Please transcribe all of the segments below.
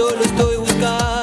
solo estoy buscando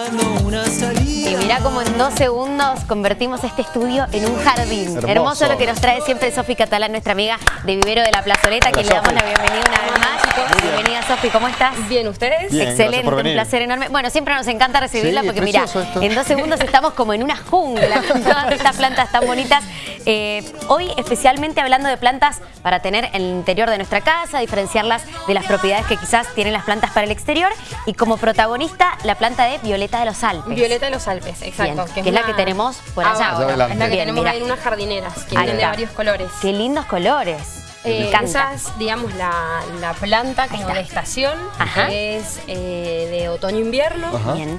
cómo en dos segundos convertimos este estudio en un jardín. Hermoso. Hermoso, lo que nos trae siempre Sofi Catalán, nuestra amiga de Vivero de la Plazoleta, que le damos la bienvenida una vez más. Bienvenida Sofi, ¿cómo estás? Bien, ¿ustedes? Bien, Excelente, un placer enorme. Bueno, siempre nos encanta recibirla Sí, porque mira, esto. en dos segundos estamos como en una jungla con todas estas plantas tan bonitas. Eh, hoy especialmente hablando de plantas para tener en el interior de nuestra casa, diferenciarlas de las propiedades que quizás tienen las plantas para el exterior y como protagonista la planta de Violeta de los Alpes. Violeta de los Alpes, exacto. Bien, que es la que tenemos por allá ahora. Allá. Es la que Bien, tenemos mira. ahí en unas jardineras, que Ahí vienen de varios colores. Qué lindos colores. Eh, esa es, digamos, la, la planta como de estación, Ajá. que es eh, de otoño-invierno.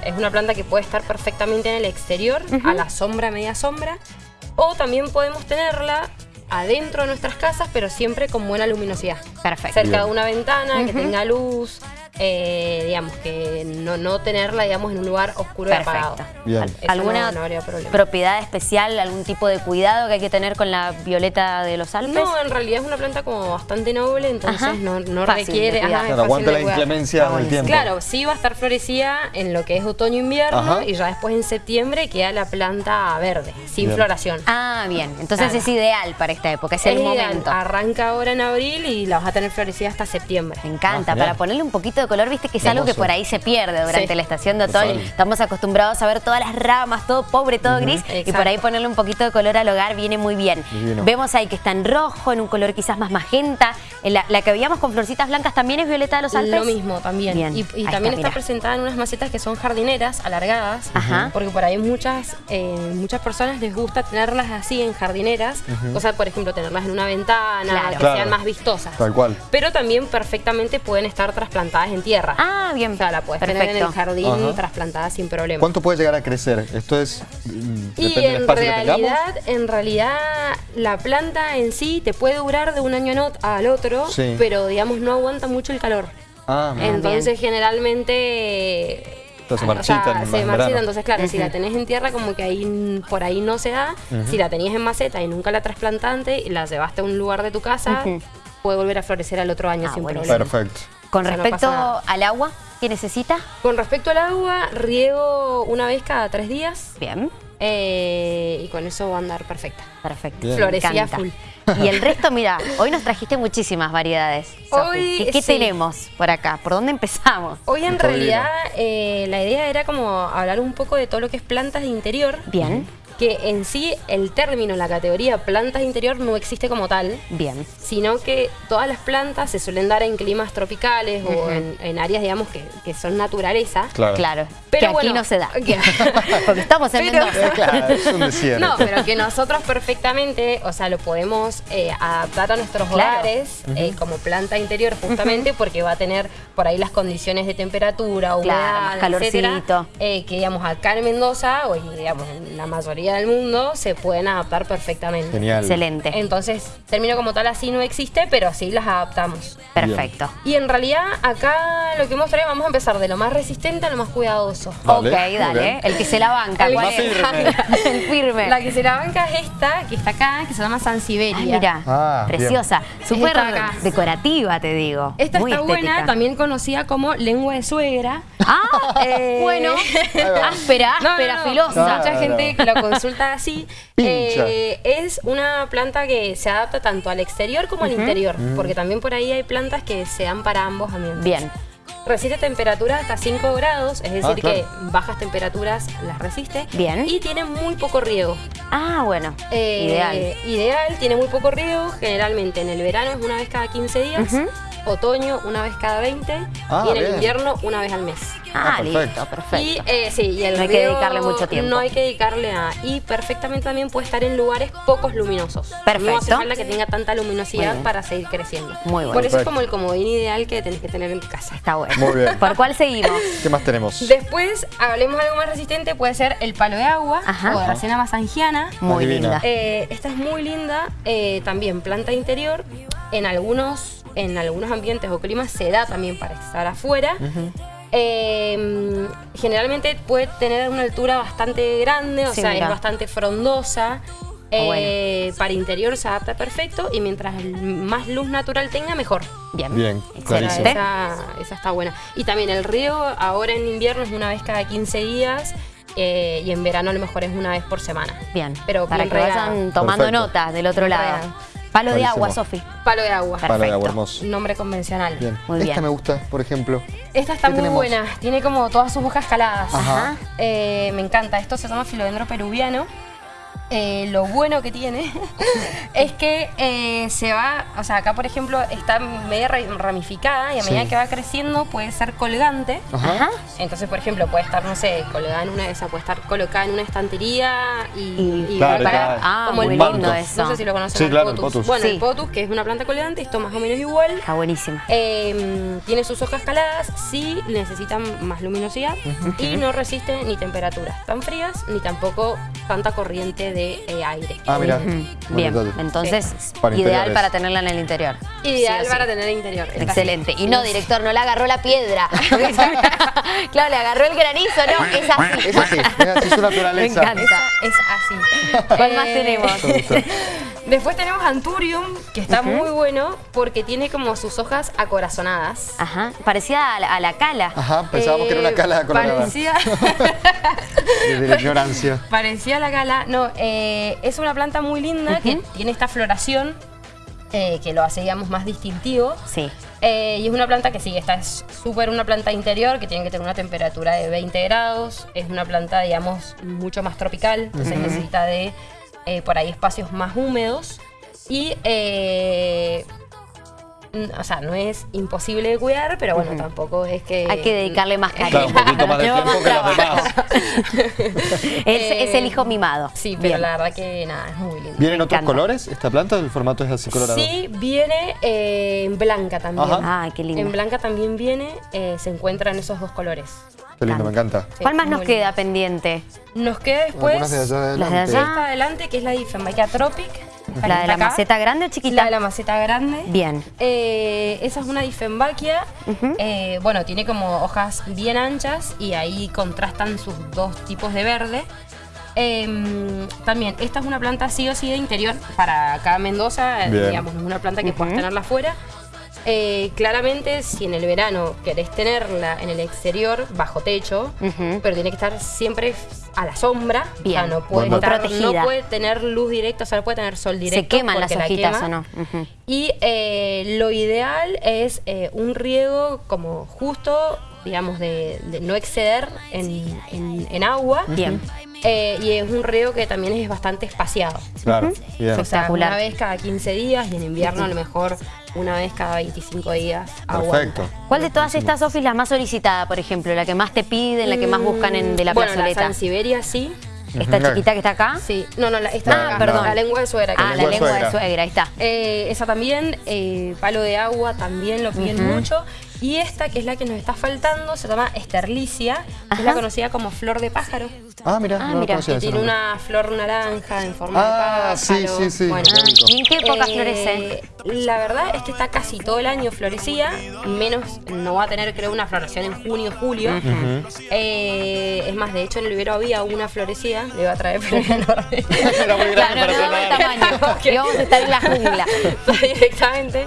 Es una planta que puede estar perfectamente en el exterior, a la sombra, media sombra. O también podemos tenerla adentro de nuestras casas, pero siempre con buena luminosidad. Perfecto. Cerca Bien. de una ventana, que tenga luz, eh, digamos, que no, no tenerla, digamos, en un lugar oscuro y apagado. Perfecto. Bien. Eso ¿Alguna no- no habría problema. propiedad especial, algún tipo de cuidado que hay que tener con la violeta de los Alpes? No, en realidad es una planta como bastante noble, entonces Ajá. no, no Fácil de requiere... ajá, Claro, aguanta la inclemencia del tiempo. Claro, sí va a estar florecida en lo que es otoño-invierno y ya después en septiembre queda la planta verde, sin Bien. floración. Ah, bien. Entonces Claro. es ideal para esta época, es el ideal, momento. Arranca ahora en abril y la vas a tener florecida hasta septiembre. Me encanta, Ah, para ponerle un poquito de color, viste que es algo que por ahí se pierde durante Sí. la estación de otoño. Estamos acostumbrados a ver todas las ramas, todo pobre, todo gris, y por ahí ponerle un poquito de color al hogar viene muy bien. Divino. Vemos ahí que está en rojo, en un color quizás más magenta. En la, la que veíamos con florcitas blancas también es violeta de los Alpes. Lo mismo también. Bien, Y, también está, está, presentada en unas macetas que son jardineras, alargadas, Ajá. porque por ahí muchas eh, muchas personas les gusta tenerlas así en jardineras, o sea, por ejemplo, tenerlas en una ventana, Claro. que Claro. sean más vistosas. Tal cual. Pero también perfectamente pueden estar trasplantadas en tierra. Ah, bien. O sea, la puedes tener en el jardín Ajá. trasplantada sin problema. ¿Cuánto puede llegar a crecer? Esto es. mm, Y Depende del en espacio que tengamos. realidad, en realidad, la planta en sí te puede durar de un año al otro, Sí. pero digamos no aguanta mucho el calor. Ah. Entonces generalmente Entonces se o sea, se en marchita, entonces claro, si la tenés en tierra como que ahí por ahí no se da, si la tenías en maceta y nunca la trasplantaste y la llevaste a un lugar de tu casa, puede volver a florecer al otro año Ah, sin problema. Perfecto. Con O sea, no respecto al agua que necesita, Con respecto al agua, riego una vez cada tres días bien. eh, y con eso va a andar perfecta. Perfecto. Bien. Me Florecía encanta. full. Y el resto, mira, hoy nos trajiste muchísimas variedades. Hoy, ¿Qué, qué sí. tenemos por acá? ¿Por dónde empezamos? Hoy en realidad eh, la idea era como hablar un poco de todo lo que es plantas de interior, Bien, que en sí el término, la categoría plantas de interior no existe como tal, bien. sino que todas las plantas se suelen dar en climas tropicales o en, en áreas, digamos, que, que son naturaleza. Claro. Claro. Pero que aquí bueno, no se da. que- Porque estamos en Pero- Mendoza. Claro, es un desierto. No, pero que nosotros perfectamente, o sea, lo podemos eh, adaptar a nuestros Claro. hogares eh, como planta interior justamente porque va a tener por ahí las condiciones de temperatura, humedad, Claro, etcétera, eh, que digamos acá en Mendoza o digamos en la mayoría del mundo se pueden adaptar perfectamente. Genial. Excelente. Entonces, término como tal así no existe, pero sí las adaptamos. Perfecto. Y en realidad acá lo que hemos traído, vamos a empezar de lo más resistente a lo más cuidadoso. Dale, ok, dale. El que se la banca. El ¿cuál es? firme. el firme. La que se la banca es esta, que está acá, que se llama Sansevieria. Ay, mira, Ah, preciosa. Súper decorativa, te digo. Esta Muy está estética. buena, también conocida como lengua de suegra. Ah, Eh, bueno. áspera, No, no, áspera, no, filosa. Claro. Mucha gente que lo consulta así. Pincha. Eh, es una planta que se adapta tanto al exterior como al interior, porque también por ahí hay plantas que se dan para ambos ambientes. Bien. Resiste temperaturas hasta 5 grados, es decir, Ah, claro. que bajas temperaturas las resiste. Bien. Y tiene muy poco riego. Ah, bueno. Eh, Ideal. Ideal, tiene muy poco riego. Generalmente en el verano es una vez cada 15 días. Otoño una vez cada 20. Ah, y en el invierno una vez al mes. Ah, Ah, listo, perfecto. perfecto. Y eh, sí, y el No hay que dedicarle mucho tiempo. No hay que dedicarle a. Y perfectamente también puede estar en lugares pocos luminosos. No Perfecto. hace falta que tenga tanta Muy luminosidad para seguir creciendo. Muy bueno. Por eso es como el comodín ideal que tenés que tener en tu casa. Está bueno. Muy bien. ¿Por cuál seguimos? ¿Qué más tenemos? Después, hablemos de algo más resistente, puede ser el palo de agua Ajá. o Dracena masangiana. Muy divina. linda. Eh, esta es muy linda, eh, también planta interior. En algunos, en algunos ambientes o climas se da también para estar afuera. Eh, generalmente puede tener una altura bastante grande, o Sí, sea, mira. es bastante frondosa. Eh, Para interior se adapta perfecto y mientras más luz natural tenga, mejor. Bien. Bien, Excelente. Esa, esa está buena. Y también el río ahora en invierno es una vez cada 15 días eh, y en verano a lo mejor es una vez por semana. Bien. Pero Para que regada. vayan tomando Perfecto. nota del otro Bien lado. regada. Palo de agua, Sofi. Palo de agua. Palo de agua, hermoso. Nombre convencional. Bien. Muy Esta bien. me gusta, por ejemplo. Esta está ¿Qué muy tenemos? buena. Tiene como todas sus hojas caladas. Ajá. Eh, me encanta. Esto se llama filodendro peruviano. Eh, lo bueno que tiene es que eh, se va, o sea, acá por ejemplo está media ra- ramificada y a medida Sí. que va creciendo puede ser colgante. Ajá. Entonces, por ejemplo, puede estar, no sé, colgada en una de esas, puede estar colocada en una estantería y, Y- y Claro, para- claro. Ah, como el lindo potus. eso. No sé si lo conocen. Sí, al claro, el potus. Bueno, Sí. el potus, que es una planta colgante, esto más o menos igual. Está buenísima. Eh, tiene sus hojas caladas, sí necesitan más luminosidad y no resiste ni temperaturas tan frías ni tampoco tanta corriente de eh, aire. Ah, mira. Bien, entonces Para ideal interiores. para tenerla en el interior. Ideal Sí o sí. para tener interior. Excelente. Y no, director, no le agarró la piedra. claro, le agarró el granizo, no, es así. Es así, es así su naturaleza. Me encanta. Es así. ¿Cuál más Eh, tenemos? Después tenemos Anturium, que está muy bueno porque tiene como sus hojas acorazonadas. Ajá, parecida a la, a la cala. Ajá, pensábamos que era una Eh, cala colorada. Parecía, Desde la ignorancia. parecía la cala. No, eh, es una planta muy linda que tiene esta floración eh, que lo hace, digamos, más distintivo. Sí. Eh, y es una planta que sí, esta es súper una planta interior que tiene que tener una temperatura de 20 grados. Es una planta, digamos, mucho más tropical, entonces necesita de eh, por ahí espacios más húmedos. Y, eh, o sea, no es imposible de cuidar, pero bueno, tampoco es que. Hay que dedicarle más Claro, cariño. un poquito más de Lleva tiempo que los trabajo. demás. Es, es el hijo mimado. Sí, pero Bien. la verdad que nada, es muy lindo. ¿Vienen otros colores esta planta? ¿El formato es así colorado? Sí, viene eh, en blanca también. Ajá. Ay, qué lindo. En blanca también viene, eh, se encuentran esos dos colores. Qué lindo, me encanta. Sí, ¿Cuál más nos queda lindo. pendiente? Nos queda después de allá Las de adelante. allá. esta adelante, que es la Diffenbachia tropic. ¿La de la acá. maceta grande o chiquita? La de la maceta grande. Bien. Eh, esa es una Diffenbachia. Eh, bueno, tiene como hojas bien anchas y ahí contrastan sus dos tipos de verde. Eh, también, esta es una planta sí o sí de interior para acá en Mendoza, Bien. digamos, no es una planta que puedas tenerla afuera. Eh, claramente, si en el verano querés tenerla en el exterior, bajo techo, pero tiene que estar siempre a la sombra. Bien. O sea, no puede, estar- protegida. no puede tener luz directa, o sea, no puede tener sol directo. ¿Se queman las porque la hojitas quema. o no? Y eh, lo ideal es eh, un riego como justo, digamos, de, de no exceder en, en- en agua. Bien. Eh, y es un riego que también es bastante espaciado. Claro, bien. O sea, una vez cada 15 días y en invierno a lo mejor una vez cada 25 días. aguanta. Perfecto. ¿Cuál de todas estas, Sofi, es la más solicitada, por ejemplo? La que más te piden, la que más buscan en, de la bueno, la plazoleta. Sansevieria sí. Esta chiquita que está acá. Sí. No, no, la, esta de Ah, acá, perdón. La lengua de suegra. Ah, la lengua de lengua de suegra. suegra, ahí está. Eh, esa también, eh, palo de agua también lo piden mucho. Y esta, que es la que nos está faltando, se llama esterlicia, que es la conocida como flor de pájaro. Ah, mira, Ah, no mira. Que tiene nombre. una flor naranja en forma Ah, de sí, pájaro. sí, sí. Bueno, Ah, ¿Y en qué época eh, florece? La verdad es que está casi todo el año florecida, menos no va a tener creo una floración en junio, julio. Eh, es más, de hecho en el vivero había una florecida, le iba a traer pero enorme. Era muy grande Claro, para no, no, el tratar. tamaño. Y vamos a estar en la jungla. directamente.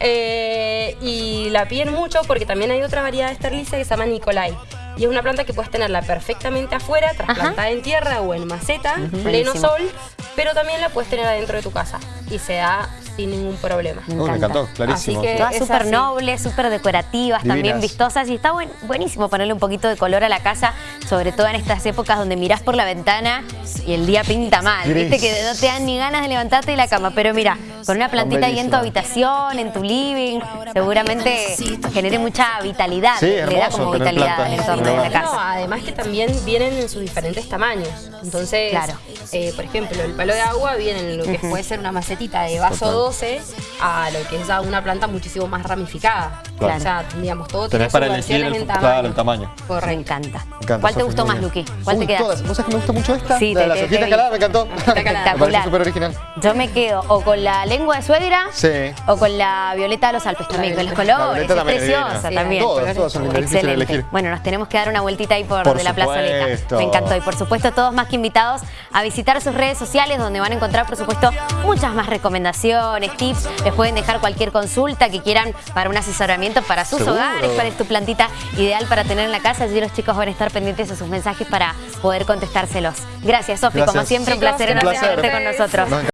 Eh, y la piden mucho porque también hay otra variedad de esterlicia que se llama Nicolai. Y es una planta que puedes tenerla perfectamente afuera, trasplantada en tierra o en maceta, pleno Buenísimo. sol, pero también la puedes tener adentro de tu casa y se da sin ningún problema. Me encanta. encantó, clarísimo. Así que- Todas súper nobles, súper decorativas, también vistosas y está buen- buenísimo ponerle un poquito de color a la casa, sobre todo en estas épocas donde mirás por la ventana y el día pinta mal. Gris. Viste que no te dan ni ganas de levantarte de la cama, pero mira, con una plantita ahí en tu habitación, en tu living, seguramente genere mucha vitalidad, Sí, le da como vitalidad al entorno de la casa. No, además que también vienen en sus diferentes tamaños. Entonces, Claro. eh, por ejemplo, el palo de agua viene en lo que puede ser una macetita de vaso Total. 12 a lo que es ya una planta muchísimo más ramificada. Claro. O sea, digamos, todo tiene Tenés para elegir el, en tamaño. claro, el tamaño. Me encanta. Me encanta, ¿Cuál te gustó más. Luqui? ¿Cuál Uy, te quedas? ¿Vos sabés que me gusta mucho esta? Sí, la de te caladas, vi. me encantó. Espectacular. me súper original. Yo me quedo o con la lengua de suegra Sí. o con la violeta de los Alpes también, con los colores. La es preciosa divina. también. Todas, todas son de Excelente. elegir. Bueno, nos tenemos que dar una vueltita ahí por, Por de la plazoleta. Me encantó. Y por supuesto, todos más que invitados a visitar sus redes sociales, donde van a encontrar, por supuesto, muchas más recomendaciones, tips. Les pueden dejar cualquier consulta que quieran para un asesoramiento para sus Seguro. hogares, cuál es tu plantita ideal para tener en la casa. Allí los chicos van a estar pendientes de sus mensajes para poder contestárselos. Gracias, Sofi. Como siempre, un Chicos, placer Un enorme placer. con nosotros. Nos